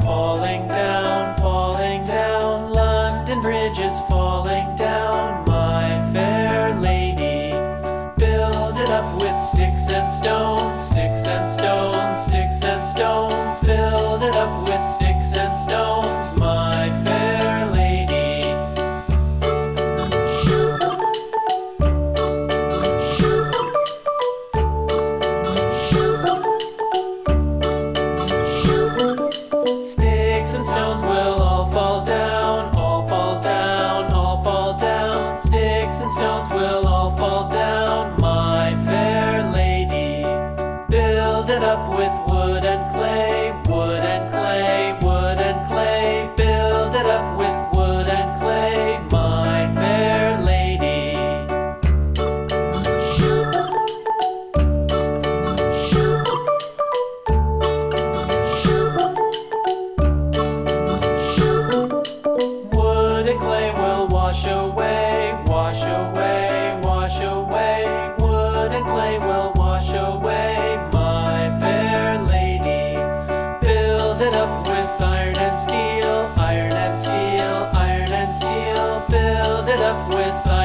falling down, falling down, London Bridge is falling down, my fair lady. Build it up with sticks and stones. all fall down, my fair lady. Build it up with wood and clay, wood and clay. it up with iron and steel, iron and steel, iron and steel. Build it up with